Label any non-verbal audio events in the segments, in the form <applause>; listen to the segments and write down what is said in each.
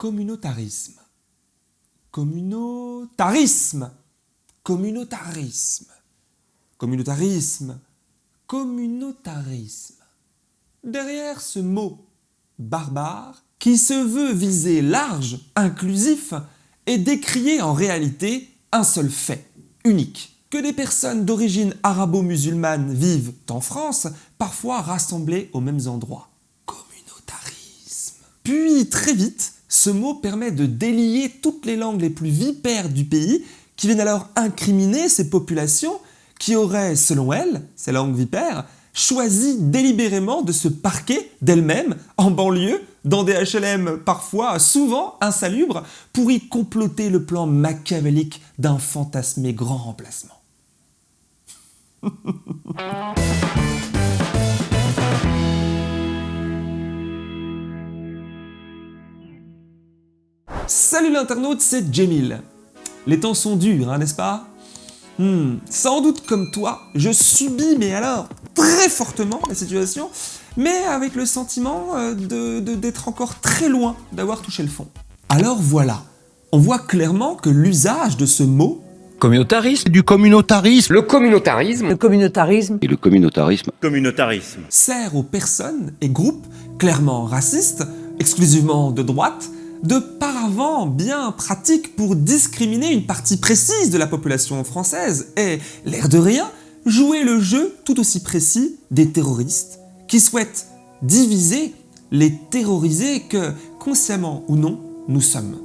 Communautarisme. Communautarisme. Communautarisme. Communautarisme. Communautarisme. Derrière ce mot barbare, qui se veut viser large, inclusif, est décrié en réalité un seul fait, unique, que des personnes d'origine arabo-musulmane vivent en France, parfois rassemblées aux mêmes endroits. Communautarisme. Puis très vite, ce mot permet de délier toutes les langues les plus vipères du pays qui viennent alors incriminer ces populations qui auraient, selon elles, ces langues vipères, choisi délibérément de se parquer d'elles-mêmes en banlieue, dans des HLM parfois, souvent insalubres, pour y comploter le plan machiavélique d'un fantasmé grand remplacement. <laughs> Salut l'internaute, c'est Jamil. Les temps sont durs, hein, n'est-ce pas? Hmm, Sans doute comme toi, je subis, mais alors très fortement la situation, mais avec le sentiment euh, d'être encore très loin d'avoir touché le fond. Alors voilà, on voit clairement que l'usage de ce mot Communautarisme, du communautarisme, le communautarisme, le communautarisme. Et le communautarisme, communautarisme. sert aux personnes et groupes clairement racistes, exclusivement de droite, de paravent bien pratique pour discriminer une partie précise de la population française et, l'air de rien, jouer le jeu tout aussi précis des terroristes qui souhaitent diviser les terrorisés que, consciemment ou non, nous sommes.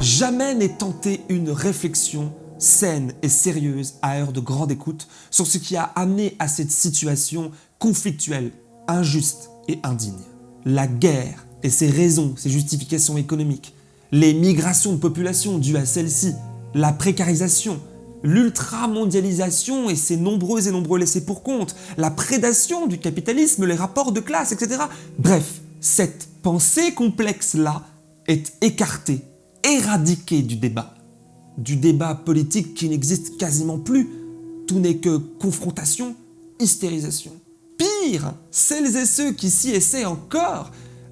Jamais n'est tenté une réflexion saine et sérieuse à heure de grande écoute sur ce qui a amené à cette situation conflictuelle, injuste et indigne. La guerre et ses raisons, ses justifications économiques, les migrations de population dues à celle-ci, la précarisation, l'ultramondialisation et ses nombreux et nombreux laissés pour compte, la prédation du capitalisme, les rapports de classe, etc. Bref, cette pensée complexe-là est écartée, éradiquée du débat. Du débat politique qui n'existe quasiment plus. Tout n'est que confrontation, hystérisation. Pire, celles et ceux qui s'y essaient encore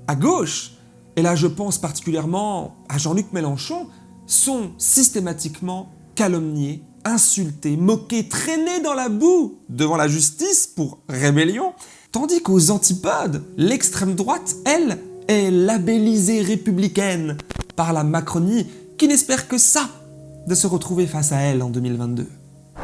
à gauche, et là je pense particulièrement à Jean-Luc Mélenchon, sont systématiquement calomniés, insultés, moqués, traînés dans la boue devant la justice pour rébellion, tandis qu'aux antipodes, l'extrême droite, elle, est labellisée républicaine par la Macronie qui n'espère que ça, de se retrouver face à elle en 2022.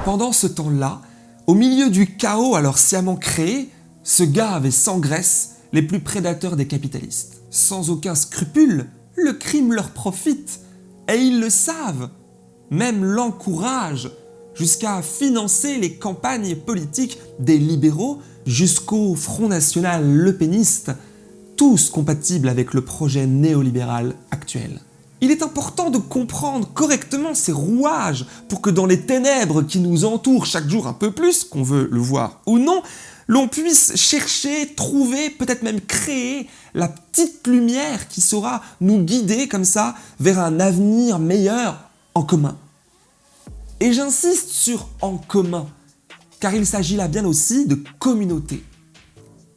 Pendant ce temps-là, au milieu du chaos alors sciemment créé, ce gars avait sans graisse les plus prédateurs des capitalistes. Sans aucun scrupule, le crime leur profite, et ils le savent, même l'encouragent, jusqu'à financer les campagnes politiques des libéraux jusqu'au Front National Le Peniste, tous compatibles avec le projet néolibéral actuel. Il est important de comprendre correctement ces rouages pour que dans les ténèbres qui nous entourent chaque jour un peu plus, qu'on veut le voir ou non, l'on puisse chercher, trouver, peut-être même créer la petite lumière qui saura nous guider comme ça vers un avenir meilleur en commun. Et j'insiste sur « en commun », car il s'agit là bien aussi de communauté.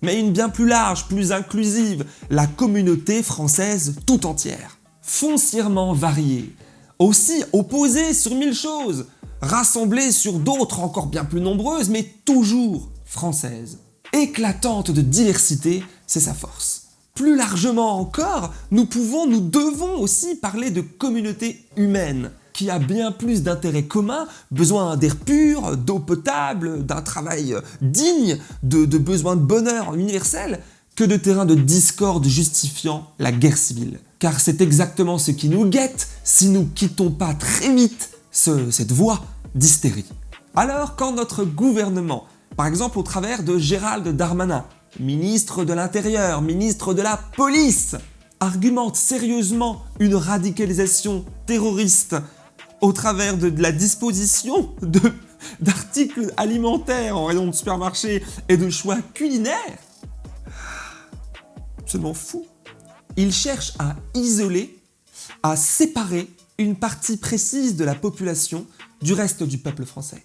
Mais une bien plus large, plus inclusive, la communauté française tout entière. Foncièrement variée, aussi opposée sur mille choses, rassemblée sur d'autres encore bien plus nombreuses, mais toujours française. Éclatante de diversité, c'est sa force. Plus largement encore, nous pouvons, nous devons aussi parler de communauté humaine, qui a bien plus d'intérêts communs, besoin d'air pur, d'eau potable, d'un travail digne, de, de besoins de bonheur universel, que de terrains de discorde justifiant la guerre civile. Car c'est exactement ce qui nous guette si nous quittons pas très vite cette voie d'hystérie. Alors quand notre gouvernement par exemple au travers de Gérald Darmanin, ministre de l'Intérieur, ministre de la Police, argumente sérieusement une radicalisation terroriste au travers de, la disposition d'articles alimentaires en rayon de supermarché et de choix culinaires Absolument fou Il cherche à isoler, à séparer une partie précise de la population du reste du peuple français.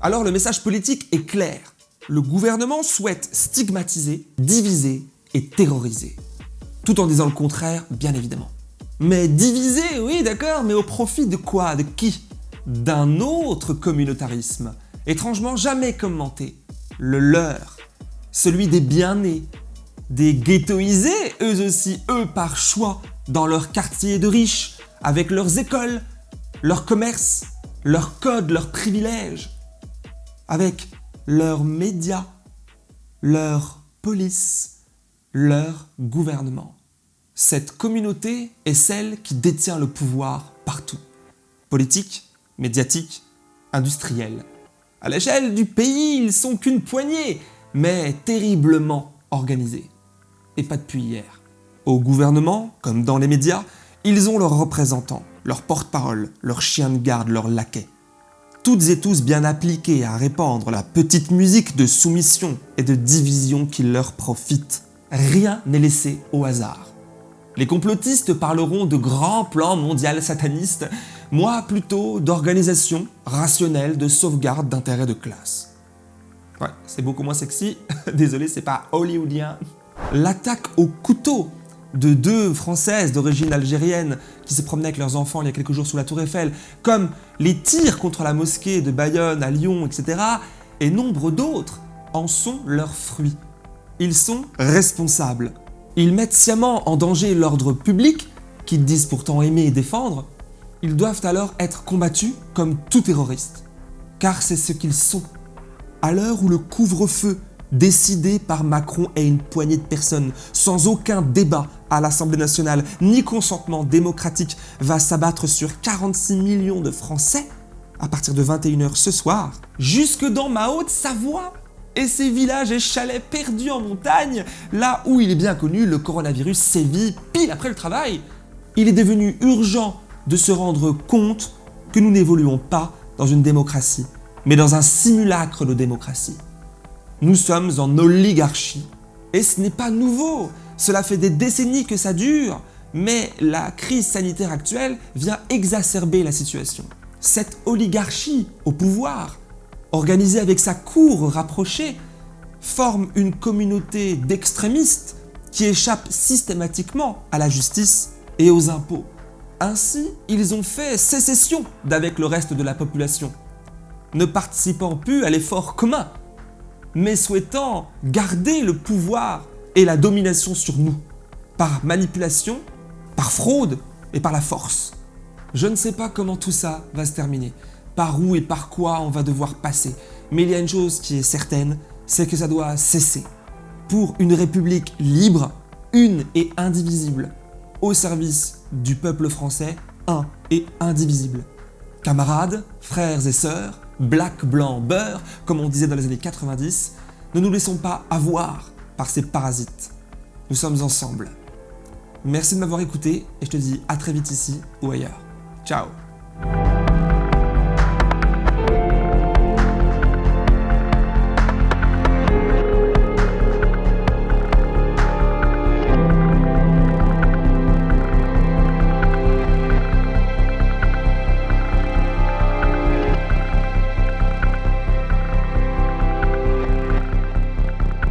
Alors le message politique est clair. Le gouvernement souhaite stigmatiser, diviser et terroriser. Tout en disant le contraire, bien évidemment. Mais divisés, oui d'accord, mais au profit de quoi De qui? D'un autre communautarisme, étrangement jamais commenté, le leur, celui des bien-nés, des ghettoisés, eux aussi, eux par choix, dans leur quartier de riches, avec leurs écoles, leurs commerces, leurs codes, leurs privilèges, avec leurs médias, leur police, leur gouvernement. Cette communauté est celle qui détient le pouvoir partout. Politique, médiatique, industriel. À l'échelle du pays, ils sont qu'une poignée, mais terriblement organisés. Et pas depuis hier. Au gouvernement, comme dans les médias, ils ont leurs représentants, leurs porte-parole, leurs chiens de garde, leurs laquais. Toutes et tous bien appliqués à répandre la petite musique de soumission et de division qui leur profite. Rien n'est laissé au hasard. Les complotistes parleront de grands plans mondiaux satanistes, moi plutôt d'organisation rationnelle de sauvegarde d'intérêts de classe. Ouais, c'est beaucoup moins sexy, <laughs> désolé c'est pas hollywoodien. L'attaque au couteau de deux Françaises d'origine algérienne qui se promenaient avec leurs enfants il y a quelques jours sous la tour Eiffel, comme les tirs contre la mosquée de Bayonne, à Lyon, etc., et nombre d'autres, en sont leurs fruits. Ils sont responsables. Ils mettent sciemment en danger l'ordre public, qu'ils disent pourtant aimer et défendre. Ils doivent alors être combattus comme tout terroriste. Car c'est ce qu'ils sont. À l'heure où le couvre-feu décidé par Macron et une poignée de personnes, sans aucun débat à l'Assemblée nationale, ni consentement démocratique, va s'abattre sur 46 millions de Français à partir de 21h ce soir, jusque dans ma Haute-Savoie et ces villages et chalets perdus en montagne, là où il est bien connu, le coronavirus sévit pile après le travail. Il est devenu urgent de se rendre compte que nous n'évoluons pas dans une démocratie, mais dans un simulacre de démocratie. Nous sommes en oligarchie. Et ce n'est pas nouveau, cela fait des décennies que ça dure, mais la crise sanitaire actuelle vient exacerber la situation. Cette oligarchie au pouvoir, organisée avec sa cour rapprochée, forme une communauté d'extrémistes qui échappent systématiquement à la justice et aux impôts. Ainsi, ils ont fait sécession d'avec le reste de la population, ne participant plus à l'effort commun mais souhaitant garder le pouvoir et la domination sur nous, par manipulation, par fraude et par la force. Je ne sais pas comment tout ça va se terminer, par où et par quoi on va devoir passer, mais il y a une chose qui est certaine, c'est que ça doit cesser. Pour une république libre, une et indivisible, au service du peuple français, un et indivisible. Camarades, frères et sœurs, black, blanc, beurre, comme on disait dans les années 90, ne nous laissons pas avoir par ces parasites. Nous sommes ensemble. Merci de m'avoir écouté et je te dis à très vite ici ou ailleurs. Ciao